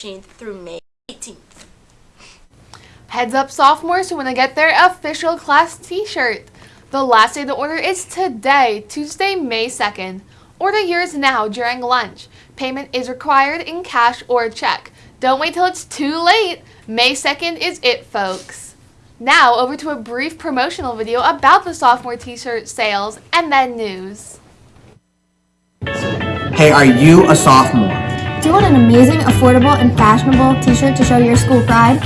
15th through May 18th. Heads up sophomores who want to get their official class t-shirt. The last day to order is today, Tuesday, May 2nd. Order yours now during lunch. Payment is required in cash or check. Don't wait till it's too late. May 2nd is it, folks. Now, over to a brief promotional video about the sophomore t-shirt sales and then news. Hey, are you a sophomore? Do you want an amazing, affordable, and fashionable t-shirt to show your school pride?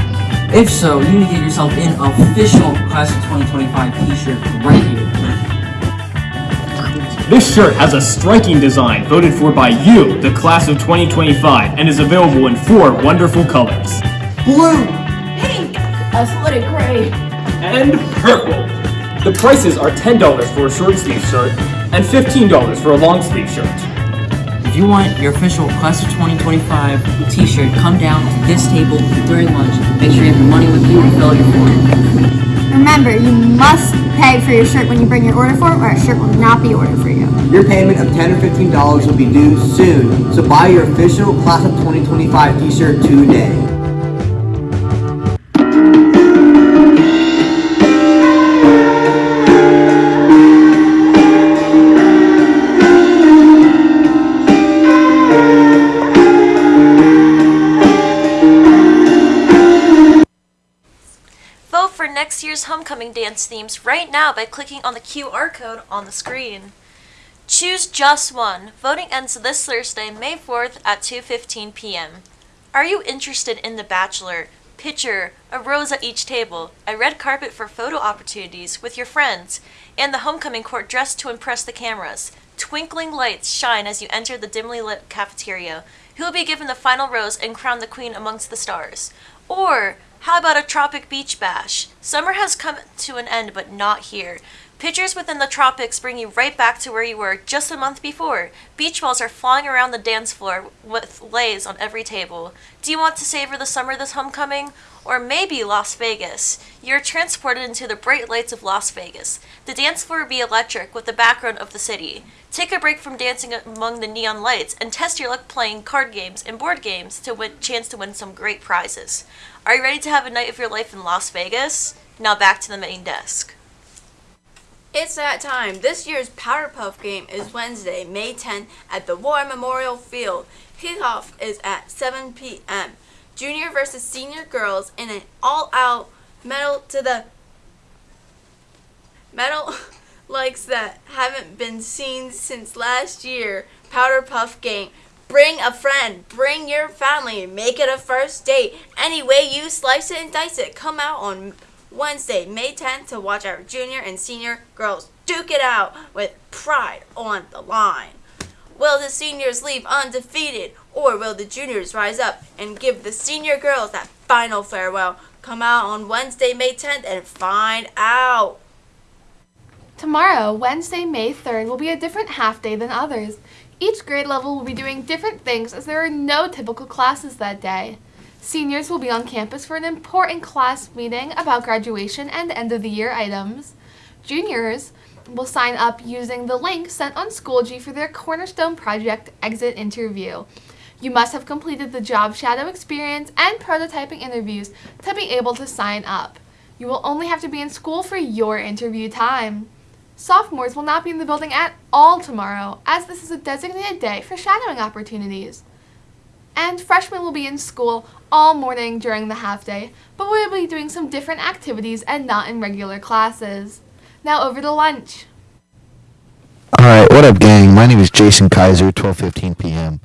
If so, you need to get yourself an official Class of 2025 t-shirt right here. This shirt has a striking design voted for by you, the Class of 2025, and is available in four wonderful colors. Blue! Pink, a athletic gray. And purple! The prices are $10 for a short sleeve shirt and $15 for a long sleeve shirt. If you want your official Class of 2025 t-shirt, come down to this table during lunch. Make sure you have your money with you and fill out your form. Remember, you must pay for your shirt when you bring your order form or a shirt will not be ordered for you. Your payment of 10 or $15 will be due soon, so buy your official Class of 2025 t-shirt today. Homecoming dance themes right now by clicking on the QR code on the screen. Choose just one. Voting ends this Thursday, May 4th at 2:15 p.m. Are you interested in The Bachelor? Picture a rose at each table, a red carpet for photo opportunities with your friends, and the homecoming court dressed to impress the cameras. Twinkling lights shine as you enter the dimly lit cafeteria. Who will be given the final rose and crown the queen amongst the stars? Or how about a tropic beach bash? Summer has come to an end, but not here. Pictures within the tropics bring you right back to where you were just a month before. Beach balls are flying around the dance floor with leis on every table. Do you want to savor the summer this homecoming? Or maybe Las Vegas. You're transported into the bright lights of Las Vegas. The dance floor will be electric with the background of the city. Take a break from dancing among the neon lights and test your luck playing card games and board games to win chance to win some great prizes. Are you ready to have a night of your life in Las Vegas? Now back to the main desk. It's that time. This year's Powerpuff game is Wednesday, May 10th at the War Memorial Field. Kickoff is at 7 p.m. Junior versus senior girls in an all-out medal to the medal likes that haven't been seen since last year. Powder Puff game. Bring a friend, bring your family, make it a first date. Any way you slice it and dice it. Come out on Wednesday, May 10th to watch our junior and senior girls duke it out with pride on the line. Will the seniors leave undefeated or will the juniors rise up and give the senior girls that final farewell? Come out on Wednesday, May 10th and find out. Tomorrow, Wednesday, May 3rd, will be a different half day than others. Each grade level will be doing different things as there are no typical classes that day. Seniors will be on campus for an important class meeting about graduation and end of the year items. Juniors will sign up using the link sent on Schoology for their Cornerstone Project exit interview. You must have completed the job shadow experience and prototyping interviews to be able to sign up. You will only have to be in school for your interview time. Sophomores will not be in the building at all tomorrow, as this is a designated day for shadowing opportunities. And freshmen will be in school all morning during the half day, but we will be doing some different activities and not in regular classes. Now over to lunch. Alright, what up gang? My name is Jason Kaiser, 12:15 p.m.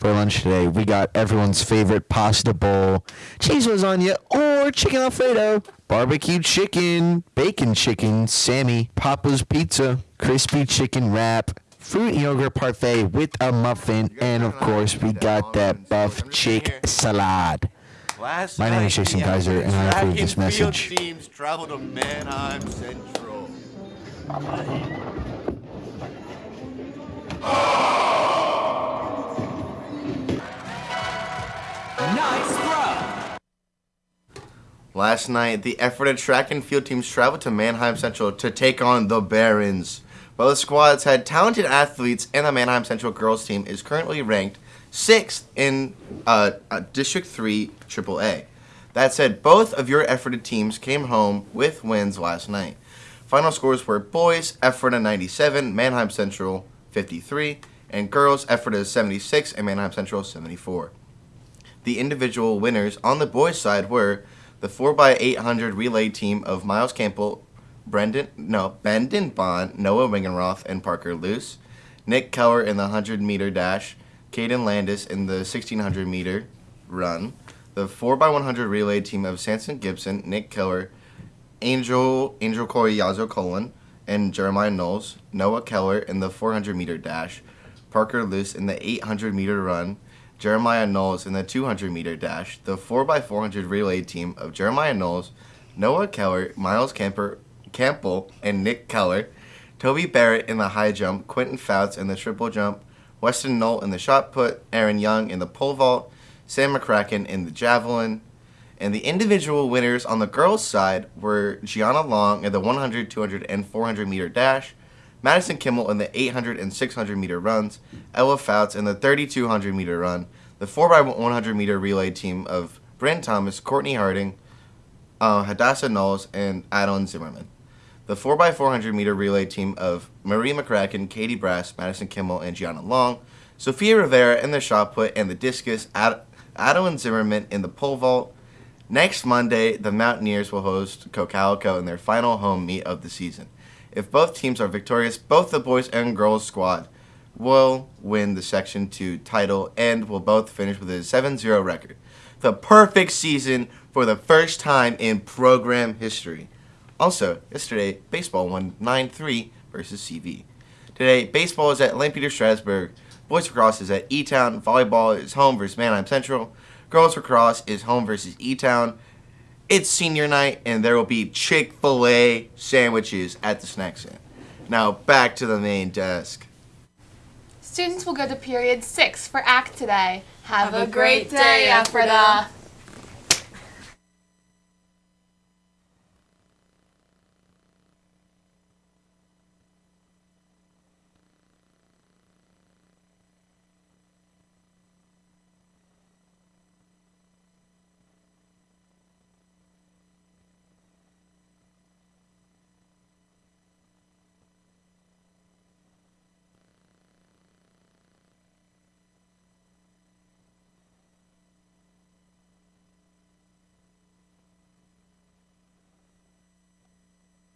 For lunch today, we got everyone's favorite pasta bowl, cheese lasagna, or chicken alfredo, barbecue chicken, bacon chicken, Sammy, Papa's pizza, crispy chicken wrap, fruit yogurt parfait with a muffin, and of course, we got that buff chick salad. My name is Jason Kaiser, and I approve this message. teams travel to Manheim Central. Last night, the Ephrata track and field teams traveled to Manheim Central to take on the Barons. Both squads had talented athletes, and the Manheim Central girls team is currently ranked sixth in uh, uh, District 3 AAA. That said, both of your Ephrata teams came home with wins last night. Final scores were boys Ephrata 97, Manheim Central 53, and girls Ephrata 76 and Manheim Central 74. The individual winners on the boys' side were the 4x800 relay team of Miles Campbell, Brendan, no, Bendon Bond, Noah Wingenroth, and Parker Luce, Nick Keller in the 100 meter dash, Caden Landis in the 1600 meter run, the 4x100 relay team of Sanson Gibson, Nick Keller, Angel Angel Corey Yazo Colon, and Jeremiah Knowles, Noah Keller in the 400 meter dash, Parker Luce in the 800 meter run, Jeremiah Knowles in the 200 meter dash, the 4x400 relay team of Jeremiah Knowles, Noah Keller, Miles Camper, Campbell, and Nick Keller, Toby Barrett in the high jump, Quentin Fouts in the triple jump, Weston Knoll in the shot put, Aaron Young in the pole vault, Sam McCracken in the javelin, and the individual winners on the girls' side were Gianna Long in the 100, 200, and 400 meter dash, Madison Kimmel in the 800 and 600 meter runs, Ella Fouts in the 3200 meter run, the 4x100 meter relay team of Brent Thomas, Courtney Harding, uh, Hadassah Knowles, and Adeline Zimmerman. The 4x400 meter relay team of Marie McCracken, Katie Brass, Madison Kimmel, and Gianna Long, Sophia Rivera in the shot put and the discus, Ad- Adeline Zimmerman in the pole vault. Next Monday, the Mountaineers will host Cocalico in their final home meet of the season. If both teams are victorious, both the boys and girls squad will win the Section 2 title and will both finish with a 7 0 record. The perfect season for the first time in program history. Also, yesterday, baseball won 9 3 versus CV. Today, baseball is at Lampeter Strasburg, boys lacrosse is at E Town, volleyball is home versus Manheim Central, girls lacrosse is home versus E Town. It's senior night, and there will be Chick fil A sandwiches at the snack stand. Now, back to the main desk. Students will go to period six for ACT today. Have, Have a great day, Ephrata.